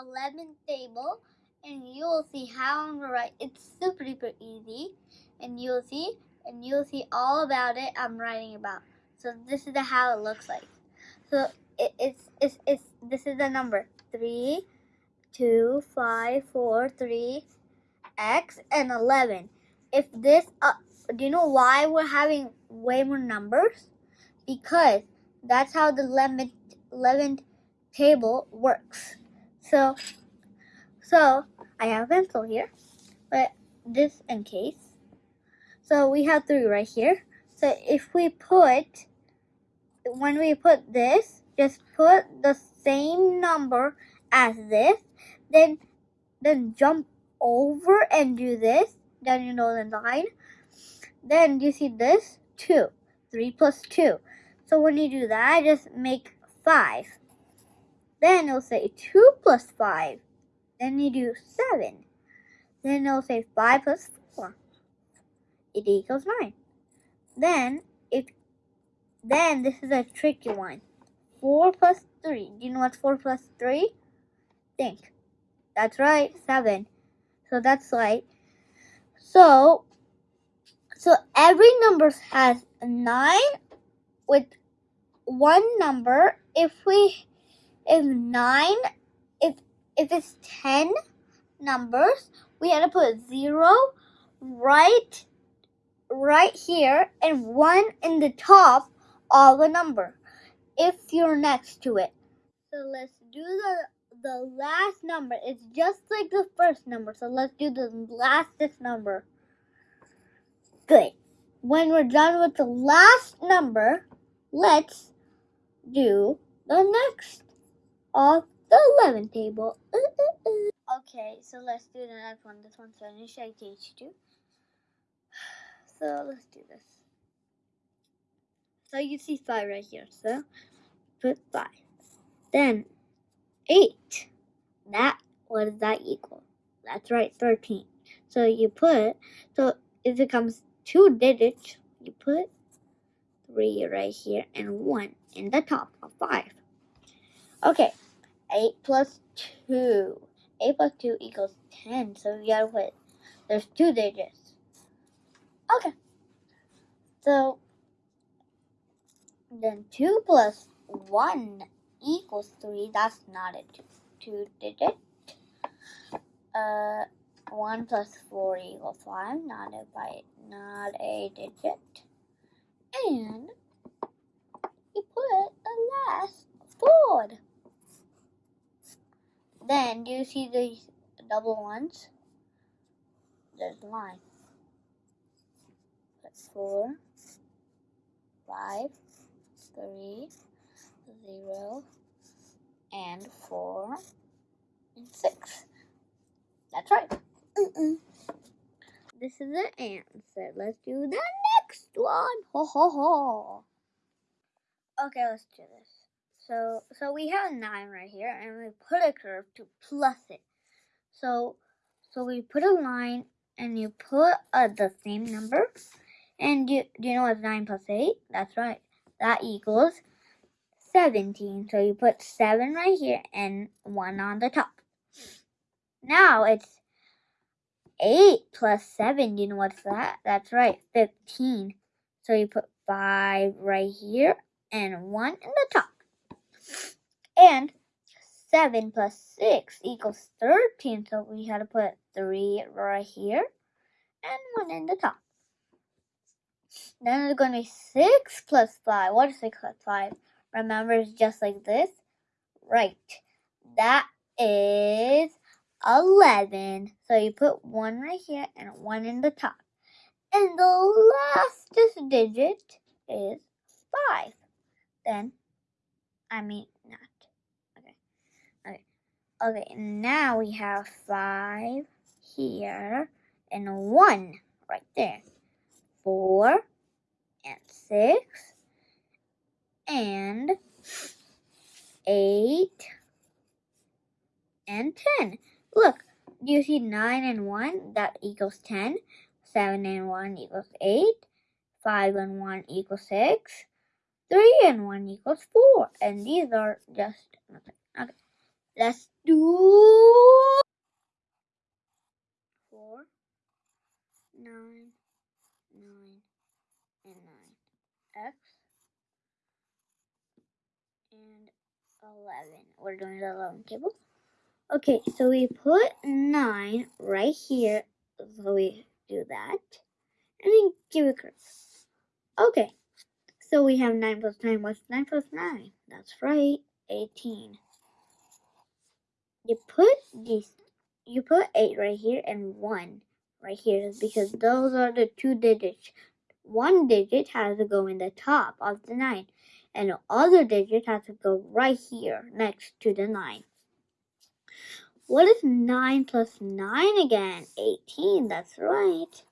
11 table and you'll see how I'm gonna write. It's super duper easy and you'll see and you'll see all about it I'm writing about. So this is the how it looks like. So it, it's, it's, it's, this is the number three, two, five, four, three, X and 11. If this, uh, do you know why we're having way more numbers? Because that's how the 11th, 11th table works. So, so I have a pencil here, but this in case. So we have three right here. So if we put, when we put this, just put the same number as this, then, then jump over and do this, then you know the line. Then you see this, 2, 3 plus 2. So when you do that, just make 5. Then it'll say 2 plus 5. Then you do 7. Then it'll say 5 plus 4. It equals 9. Then, if then this is a tricky one. 4 plus 3. Do you know what's 4 plus 3? Think. That's right, 7. So that's right. So, so every number has 9 with one number. If we, if 9, if, if it's 10 numbers, we had to put 0 right, right here and 1 in the top of the number if you're next to it. So let's do the the last number. It's just like the first number. So let's do the lastest number. Good. When we're done with the last number, let's do the next of the 11 table. Uh, uh, uh. Okay, so let's do the next one. This one's finished. I teach you. So let's do this. So you see 5 right here. So put 5. Then 8. That, what does that equal? That's right, 13. So you put, so if it comes two digits, you put 3 right here and 1 in the top of 5. Okay, 8 plus 2. 8 plus 2 equals 10, so we gotta put, there's two digits. Okay, so then 2 plus 1 equals 3. That's not a 2, two digit. Uh, 1 plus 4 equals 5. Not a, by, not a digit. And you put the last 4. Then, do you see these double ones? There's a line. That's 4, 5, 3, 0, and 4, and 6. That's right. Mm -mm. This is the answer. Let's do the next one. Ho ho ho. Okay, let's do this. So, so we have a 9 right here, and we put a curve to plus it. So, so we put a line, and you put uh, the same number. And do, do you know what's 9 plus 8? That's right. That equals 17. So you put 7 right here and 1 on the top. Now it's 8 plus 7. Do You know what's that? That's right, 15. So you put 5 right here and 1 in the top. And 7 plus 6 equals 13. So we had to put 3 right here and 1 in the top. Then it's going to be 6 plus 5. What is 6 plus 5? Remember, it's just like this. Right. That is 11. So you put 1 right here and 1 in the top. And the last digit is 5. Then, I mean, not. Okay. Okay. Okay, now we have 5 here and 1 right there. 4 and 6 and 8 and 10. Look, do you see 9 and 1? That equals 10. 7 and 1 equals 8. 5 and 1 equals 6. 3 and 1 equals 4. And these are just nothing. Okay. Let's do four, nine, nine, and nine. X and eleven. We're doing the eleven table. Okay, so we put nine right here. So we do that. And then give it a curve. Okay. So we have 9 plus 9. What's 9 plus 9? That's right, 18. You put these, you put 8 right here and 1 right here because those are the two digits. One digit has to go in the top of the 9 and the other digit has to go right here next to the 9. What is 9 plus 9 again? 18, that's right.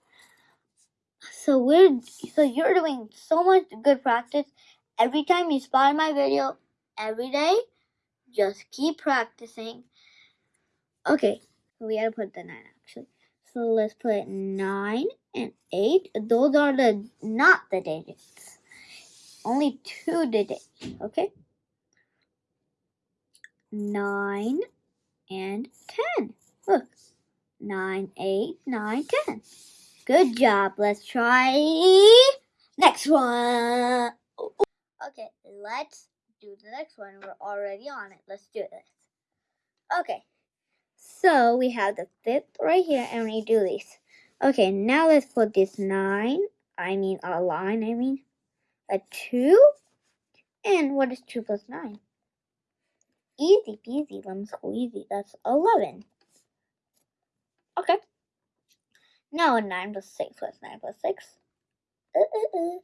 So we're so you're doing so much good practice. Every time you spot my video, every day, just keep practicing. Okay, we gotta put the nine actually. So let's put nine and eight. Those are the not the digits. Only two digits. Okay. Nine and ten. Look. Nine, eight, nine, ten. Good job. Let's try next one. Okay, let's do the next one. We're already on it. Let's do this. Okay, so we have the fifth right here, and we do this. Okay, now let's put this nine. I mean, a line, I mean, a two. And what is two plus nine? Easy peasy, lemon squeezy. That's 11. Okay. Now a 9 plus 6. What's 9 plus 6? Uh, uh, uh.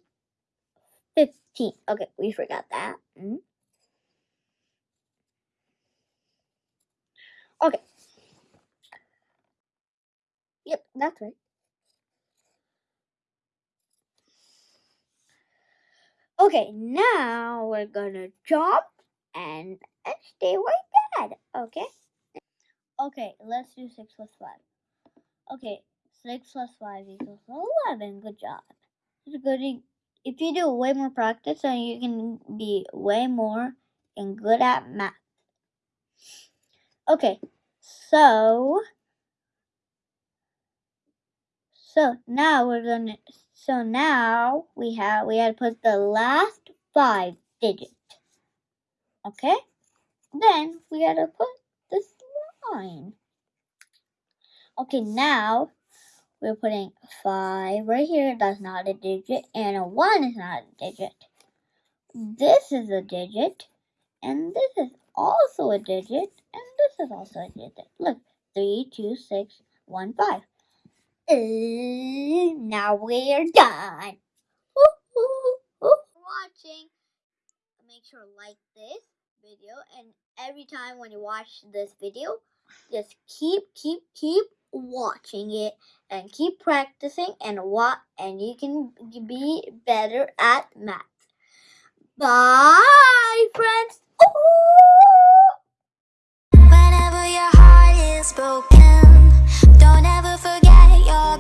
15. Okay, we forgot that. Mm. Okay. Yep, that's right. Okay, now we're gonna jump and, and stay like that. Okay? Okay, let's do 6 plus 5. Okay, 6 plus 5 equals 11. Good job. It's good. If you do way more practice, then you can be way more and good at math. Okay, so so now we're gonna so now we have we had to put the last five digits. Okay? Then we had to put this line. Okay, now we're putting 5 right here. That's not a digit. And a 1 is not a digit. This is a digit. And this is also a digit. And this is also a digit. Look. 3, 2, 6, 1, 5. Uh, now we're done. Watching. Make sure to like this video. And every time when you watch this video, just keep, keep, keep watching it and keep practicing and what and you can be better at math. Bye friends. Whenever your heart is broken, don't ever forget your.